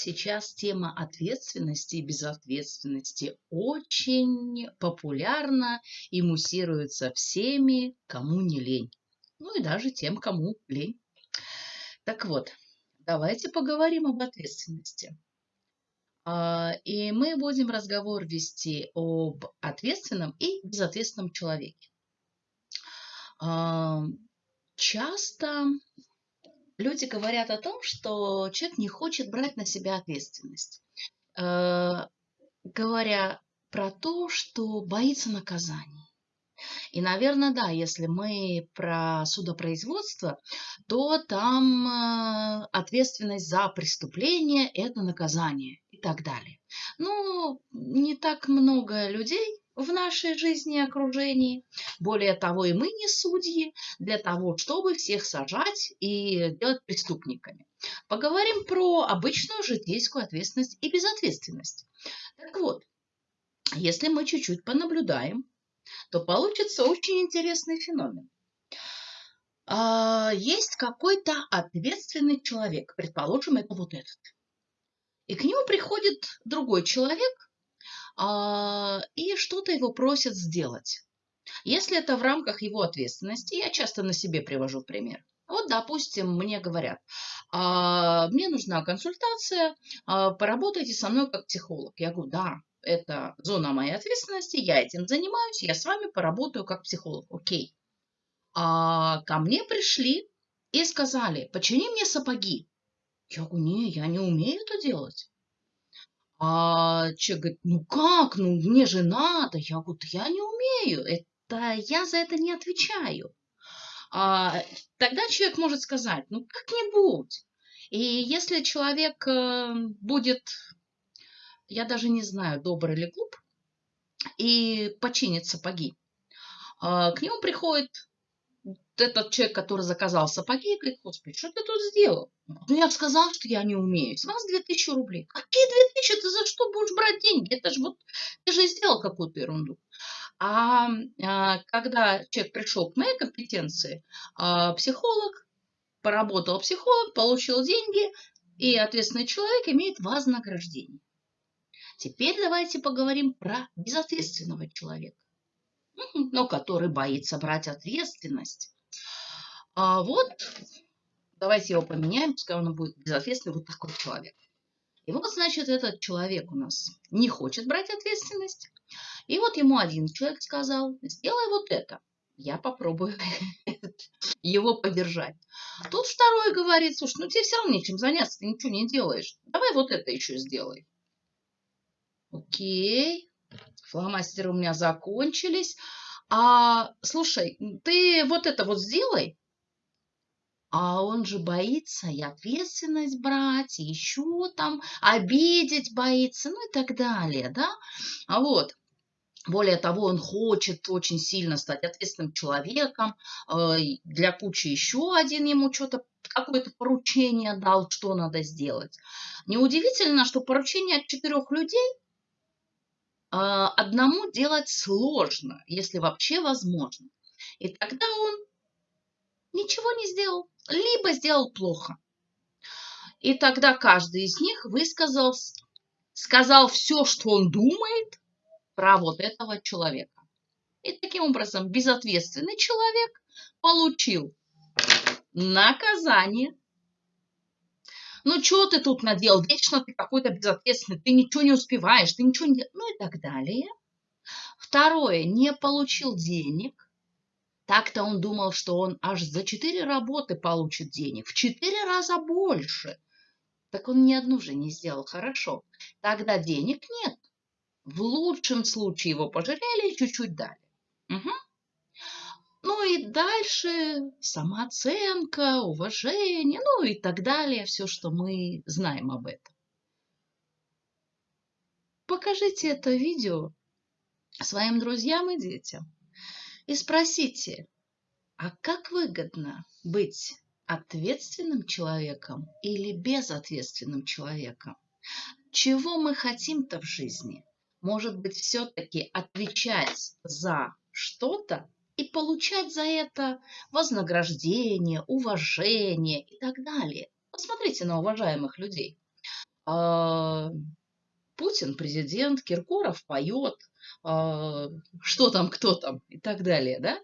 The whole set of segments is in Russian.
Сейчас тема ответственности и безответственности очень популярна и муссируется всеми, кому не лень. Ну и даже тем, кому лень. Так вот, давайте поговорим об ответственности. А, и мы будем разговор вести об ответственном и безответственном человеке. А, часто люди говорят о том, что человек не хочет брать на себя ответственность, э, говоря про то, что боится наказаний. И, наверное, да, если мы про судопроизводство, то там э, ответственность за преступление – это наказание и так далее. Ну, не так много людей в нашей жизни и окружении. Более того, и мы не судьи для того, чтобы всех сажать и делать преступниками. Поговорим про обычную житейскую ответственность и безответственность. Так вот, если мы чуть-чуть понаблюдаем, то получится очень интересный феномен. А, есть какой-то ответственный человек, предположим, это вот этот. И к нему приходит другой человек, и что-то его просят сделать. Если это в рамках его ответственности, я часто на себе привожу пример. Вот, допустим, мне говорят, «А, мне нужна консультация, а, поработайте со мной как психолог. Я говорю, да, это зона моей ответственности, я этим занимаюсь, я с вами поработаю как психолог. Окей. А ко мне пришли и сказали, почини мне сапоги. Я говорю, не, я не умею это делать. А человек говорит, ну как, ну мне же надо. Я говорю, я не умею, это я за это не отвечаю. А, тогда человек может сказать, ну как-нибудь. И если человек э, будет, я даже не знаю, добрый или глуп, и починит сапоги, а, к нему приходит этот человек, который заказал сапоги, говорит, господи, что ты тут сделал? Ну, я сказал, что я не умею. С вас 2000 рублей. Какие 2000? Ты за что будешь брать деньги? Это же вот, ты же сделал какую-то ерунду. А, а когда человек пришел к моей компетенции, а, психолог, поработал психолог, получил деньги, и ответственный человек имеет вознаграждение. Теперь давайте поговорим про безответственного человека, но который боится брать ответственность а вот давайте его поменяем, пускай он будет безответственный, вот такой человек. И вот, значит, этот человек у нас не хочет брать ответственность. И вот ему один человек сказал, сделай вот это. Я попробую его поддержать. Тут второй говорит, слушай, ну тебе все равно нечем заняться, ты ничего не делаешь. Давай вот это еще сделай. Окей. Фломастеры у меня закончились. А, слушай, ты вот это вот сделай, а он же боится и ответственность брать, и еще там обидеть боится, ну и так далее, да? А вот, более того, он хочет очень сильно стать ответственным человеком. Э, для кучи еще один ему что-то, какое-то поручение дал, что надо сделать. Неудивительно, что поручение от четырех людей э, одному делать сложно, если вообще возможно. И тогда он ничего не сделал либо сделал плохо. И тогда каждый из них высказал, сказал все, что он думает про вот этого человека. И таким образом безответственный человек получил наказание. Ну, что ты тут наделал? Вечно ты какой-то безответственный, ты ничего не успеваешь, ты ничего не... Ну и так далее. Второе, не получил денег. Так-то он думал, что он аж за четыре работы получит денег, в четыре раза больше. Так он ни одну же не сделал хорошо. Тогда денег нет. В лучшем случае его пожалели и чуть-чуть дали. Угу. Ну и дальше самооценка, уважение, ну и так далее, все, что мы знаем об этом. Покажите это видео своим друзьям и детям и спросите, а как выгодно быть ответственным человеком или безответственным человеком? Чего мы хотим-то в жизни? Может быть, все-таки отвечать за что-то и получать за это вознаграждение, уважение и так далее. Посмотрите на уважаемых людей. Путин президент, Киркоров поет, а, что там, кто там и так далее, да?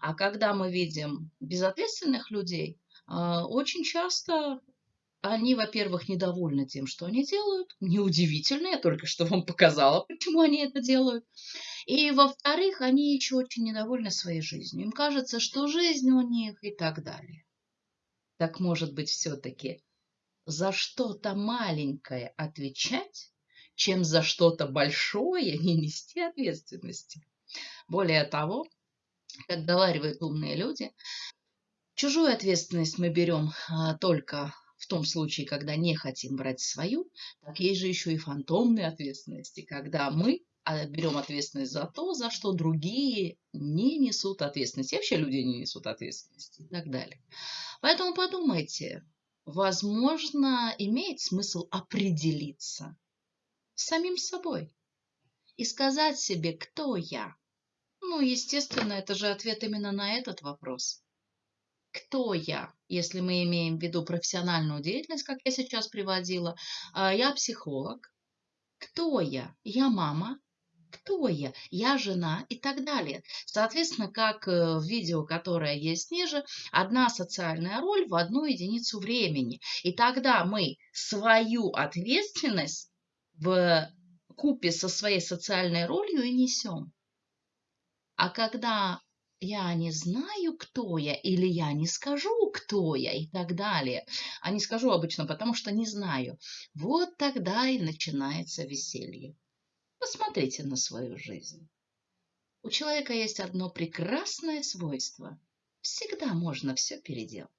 А когда мы видим безответственных людей, а, очень часто они, во-первых, недовольны тем, что они делают. Неудивительно, я только что вам показала, почему они это делают. И, во-вторых, они еще очень недовольны своей жизнью. Им кажется, что жизнь у них и так далее. Так может быть, все-таки за что-то маленькое отвечать, чем за что-то большое не нести ответственности. Более того, как говаривают умные люди, чужую ответственность мы берем а, только в том случае, когда не хотим брать свою, так есть же еще и фантомные ответственности, когда мы а, берем ответственность за то, за что другие не несут ответственности. Вообще люди не несут ответственности и так далее. Поэтому подумайте, возможно, имеет смысл определиться самим собой и сказать себе, кто я. Ну, естественно, это же ответ именно на этот вопрос кто я, если мы имеем в виду профессиональную деятельность, как я сейчас приводила. А, я психолог. Кто я? Я мама. Кто я? Я жена и так далее. Соответственно, как э, в видео, которое есть ниже, одна социальная роль в одну единицу времени. И тогда мы свою ответственность в купе со своей социальной ролью и несем. А когда я не знаю, кто я, или я не скажу, кто я, и так далее. А не скажу обычно, потому что не знаю. Вот тогда и начинается веселье. Посмотрите на свою жизнь. У человека есть одно прекрасное свойство. Всегда можно все переделать.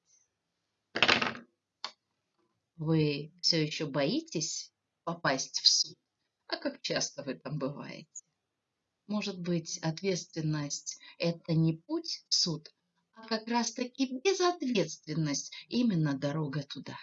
Вы все еще боитесь попасть в суд? А как часто вы там бываете? Может быть, ответственность – это не путь в суд, а как раз-таки безответственность – именно дорога туда.